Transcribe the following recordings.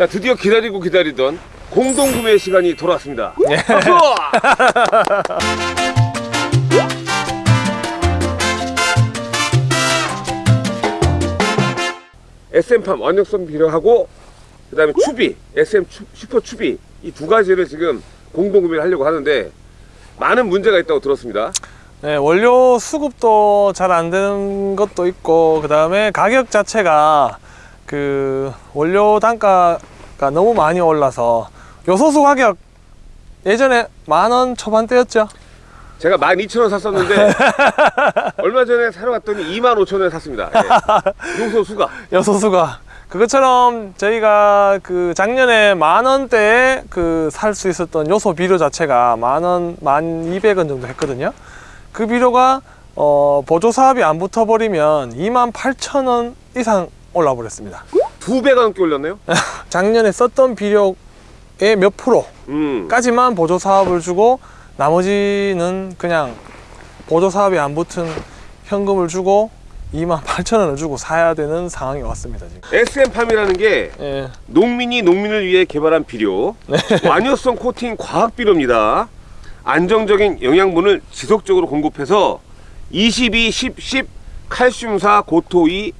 자 드디어 기다리고 기다리던 공동 구매 시간이 돌아왔습니다. 예. 박수! SM팜 완력성 비료하고 그 다음에 추비, SM 추, 슈퍼 추비 이 두 가지를 지금 공동 구매를 하려고 하는데 많은 문제가 있다고 들었습니다. 네, 원료 수급도 잘 안 되는 것도 있고 그 다음에 가격 자체가 그 원료 단가 가 너무 많이 올라서 요소수 가격 예전에 만 원 초반대였죠 제가 12,000원 샀었는데 얼마 전에 사러 갔더니 25,000원에 샀습니다. 예. 요소 수가. 요소수가 그것처럼 저희가 그 작년에 만 원대에 그 살 수 있었던 요소 비료 자체가 만 원, 만 이백 원 정도 했거든요. 그 비료가 어, 보조 사업이 안 붙어 버리면 2만 8천 원 이상 올라 버렸습니다. 두 배가 넘게 올렸네요. 작년에 썼던 비료의 몇 음. 프로까지만 보조 사업을 주고 나머지는 그냥 보조 사업이 안 붙은 현금을 주고 2만 8천 원을 주고 사야 되는 상황이 왔습니다 지금. SM팜이라는 게 예. 농민이 농민을 위해 개발한 비료, 완효성 코팅 과학 비료입니다. 안정적인 영양분을 지속적으로 공급해서 22, 10, 10 칼슘사, 고토 2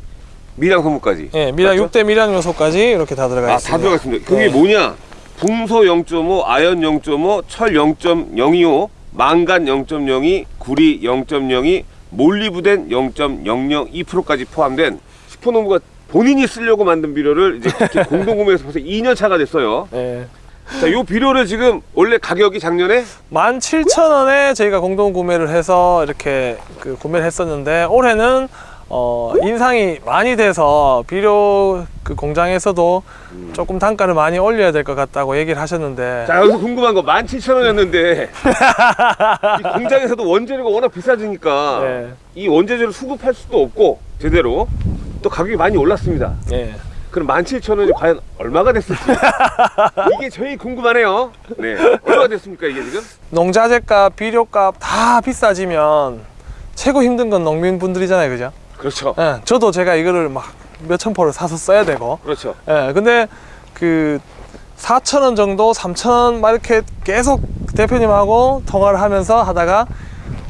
미량 성분까지. 예, 미량 맞죠? 6대 미량 요소까지 이렇게 다 들어가 아, 있습니다. 다 들어가 있습니다. 그게 네. 뭐냐? 붕소 0.5, 아연 0.5, 철 0.025, 망간 0.02, 구리 0.02, 몰리브덴 0.002%까지 포함된 슈퍼노브가 본인이 쓰려고 만든 비료를 이제 이렇게 공동 구매해서 벌써 2년 차가 됐어요. 예. 자, 이 비료를 지금 원래 가격이 작년에 17,000원에 저희가 공동 구매를 해서 이렇게 그 구매를 했었는데 올해는 어, 인상이 많이 돼서 비료 그 공장에서도 조금 단가를 많이 올려야 될 것 같다고 얘기를 하셨는데 자 여기서 궁금한 거 17,000원이었는데 이 공장에서도 원재료가 워낙 비싸지니까 네. 이 원재료를 수급할 수도 없고 제대로 또 가격이 많이 올랐습니다. 예. 그럼 17,000원이 과연 얼마가 됐을지 이게 저희 궁금하네요. 네, 얼마가 됐습니까 이게 지금? 농자재값, 비료값 다 비싸지면 최고 힘든 건 농민분들이잖아요, 그죠? 그렇죠, 예, 저도 제가 이거를 막 몇천 포를 사서 써야 되고 그렇죠. 예, 근데 그 4천 원 정도, 3천 원막 이렇게 계속 대표님하고 통화를 하면서 하다가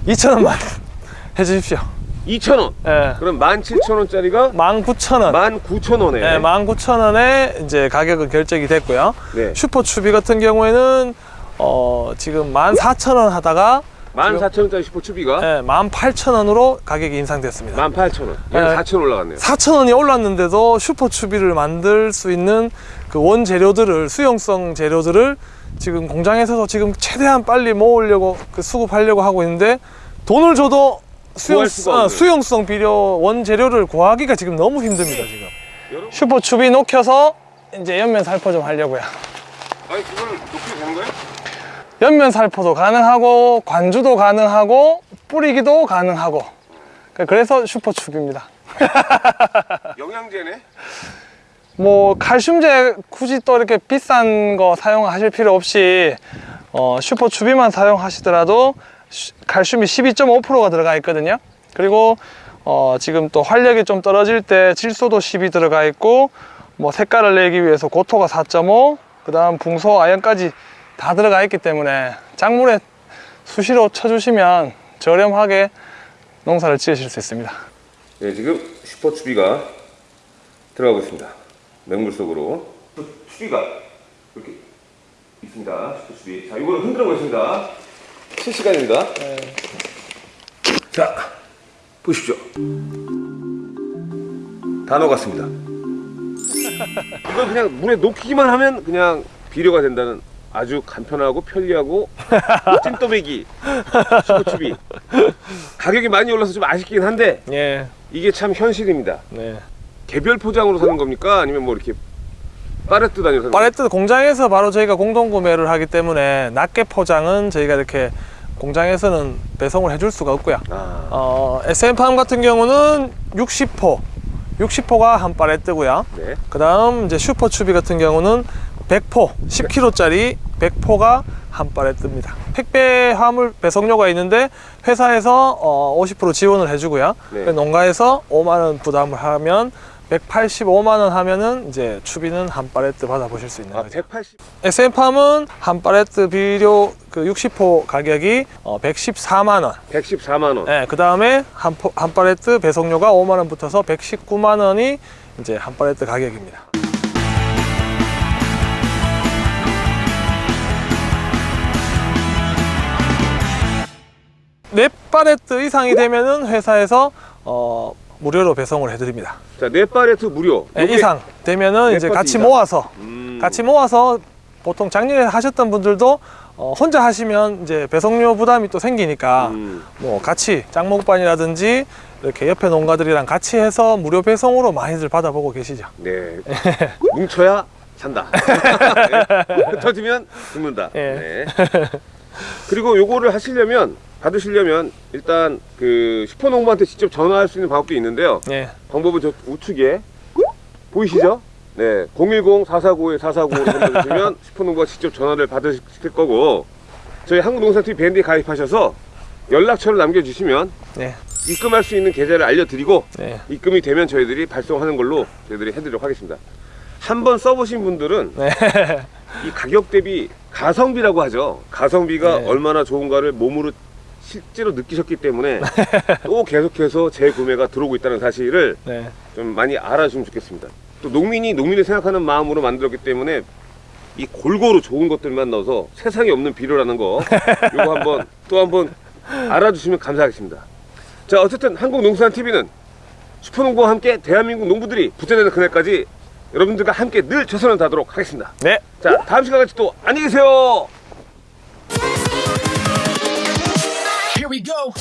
2천 원만 해주십시오. 2,000원. 예, 그럼 17,000원짜리가 19,000원. 19,000원에. 예, 19,000원에 이제 가격은 결정이 됐고요. 네. 슈퍼 추비 같은 경우에는 어, 지금 14,000원 하다가 14,000원짜리 슈퍼추비가 예, 18,000원으로 가격이 인상됐습니다. 18,000원. 네. 4,000원 올라갔네요. 4,000원이 올랐는데도 슈퍼 추비를 만들 수 있는 그 원재료들을 수용성 재료들을 지금 공장에서도 지금 최대한 빨리 모으려고 그 수급하려고 하고 있는데 돈을 줘도 수용, 없는. 수용성 비료 원재료를 구하기가 지금 너무 힘듭니다 지금 여러분, 슈퍼 추비 녹여서 이제 연면 살포 좀 하려고요 아니 그거를 높이 되는 거예요? 연면 살포도 가능하고 관주도 가능하고 뿌리기도 가능하고. 그래서 슈퍼 추비입니다. 영양제네. 뭐 칼슘제 굳이 또 이렇게 비싼 거 사용하실 필요 없이 어, 슈퍼 추비만 사용하시더라도 슈- 칼슘이 12.5%가 들어가 있거든요. 그리고 어, 지금 또 활력이 좀 떨어질 때 질소도 10이 들어가 있고 뭐 색깔을 내기 위해서 고토가 4.5 그 다음 붕소 아연까지 다 들어가 있기 때문에 작물에 수시로 쳐주시면 저렴하게 농사를 지으실 수 있습니다 네, 지금 슈퍼추비가 들어가고 있습니다. 맹물 속으로. 추비가 이렇게 있습니다. 슈퍼추비. 자, 이거를 흔들어 보겠습니다. 실시간입니다. 자, 보십시오. 다 녹았습니다. 이걸 그냥 물에 녹이기만 하면 그냥 비료가 된다는 아주 간편하고 편리하고 찐또배기 슈퍼추비. 가격이 많이 올라서 좀 아쉽긴 한데 예, 이게 참 현실입니다. 네. 개별 포장으로 사는 겁니까? 아니면 뭐 이렇게 파레트 단위로 사는 팔레트 공장에서 바로 저희가 공동 구매를 하기 때문에 낱개 포장은 저희가 이렇게 공장에서는 배송을 해줄 수가 없고요. 아, 어, SM팜 같은 경우는 60포, 60포가 한 팔레트고요. 네. 그 다음 이제 슈퍼추비 같은 경우는 100포, 10kg짜리 100포가 한 팔레트입니다. 택배 화물 배송료가 있는데 회사에서 어, 50% 지원을 해주고요. 네. 농가에서 5만 원 부담을 하면 185만 원 하면은 이제 추비는 한 팔레트 받아보실 수 있는 아, 거죠. 180. SM팜은 한 팔레트 비료 그 60포 가격이 어, 114만 원. 114만 원. 네, 그 다음에 한, 포- 한 팔레트 배송료가 5만 원 붙어서 119만 원이 이제 한 팔레트 가격입니다. 네 팔레트 이상이 되면은 회사에서 어, 무료로 배송을 해드립니다. 자, 네 팔레트 무료. 네, 이상 되면은 네 이제 같이 이상. 모아서 음. 같이 모아서 보통 작년에 하셨던 분들도 어, 혼자 하시면 이제 배송료 부담이 또 생기니까 음. 뭐 같이 짱목반이라든지 이렇게 옆에 농가들이랑 같이 해서 무료 배송으로 많이들 받아보고 계시죠. 네. 뭉쳐야 산다. 네. 터지면 죽는다. 예. 네. 그리고 요거를 하시려면 받으시려면 일단 그 슈퍼농부한테 직접 전화할 수 있는 방법도 있는데요. 예, 방법은 저 우측에 보이시죠? 네, 010-449-4495로 전화주시면 슈퍼농부가 직접 전화를 받으실 거고 저희 한국농산TV 밴드에 가입하셔서 연락처를 남겨주시면 네, 입금할 수 있는 계좌를 알려드리고 네, 입금이 되면 저희들이 발송하는 걸로 저희들이 해드리도록 하겠습니다. 한번 써보신 분들은 네, 이 가격 대비 가성비라고 하죠. 가성비가 네. 얼마나 좋은가를 몸으로 실제로 느끼셨기 때문에 또 계속해서 재구매가 들어오고 있다는 사실을 네, 좀 많이 알아주시면 좋겠습니다. 또 농민이 농민을 생각하는 마음으로 만들었기 때문에 이 골고루 좋은 것들만 넣어서 세상에 없는 비료라는 거 이거 한번 또 한번 알아주시면 감사하겠습니다. 자 어쨌든 한국농수산TV는 슈퍼농부와 함께 대한민국 농부들이 붙어내는 그날까지 여러분들과 함께 늘 최선을 다하도록 하겠습니다. 네. 자 다음 시간까지 또 안녕히 계세요. We go.